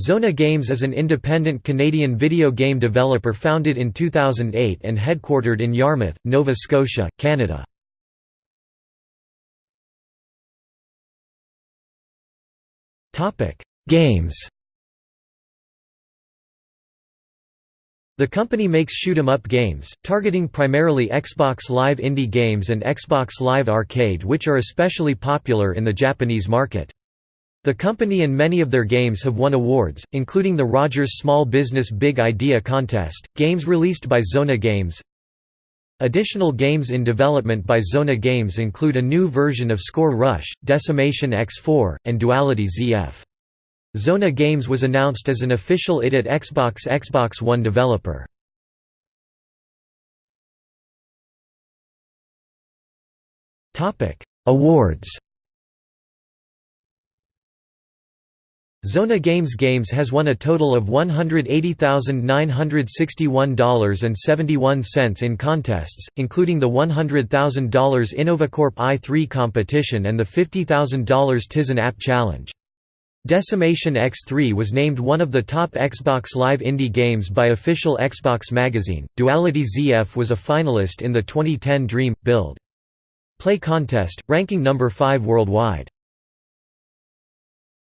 Xona Games is an independent Canadian video game developer founded in 2008 and headquartered in Yarmouth, Nova Scotia, Canada. Games The company makes shoot-'em-up games, targeting primarily Xbox Live indie games and Xbox Live Arcade which are especially popular in the Japanese market. The company and many of their games have won awards, including the Rogers Small Business Big Idea Contest, games released by Xona Games. Additional games in development by Xona Games include a new version of Score Rush, Decimation X4, and Duality ZF. Xona Games was announced as an official ID@Xbox Xbox One developer. Awards Xona Games Games has won a total of $180,961.71 in contests, including the $100,000 InnovaCorp i3 competition and the $50,000 Tizen App Challenge. Decimation X3 was named one of the top Xbox Live indie games by official Xbox magazine. Duality ZF was a finalist in the 2010 Dream Build Play contest, ranking number 5 worldwide.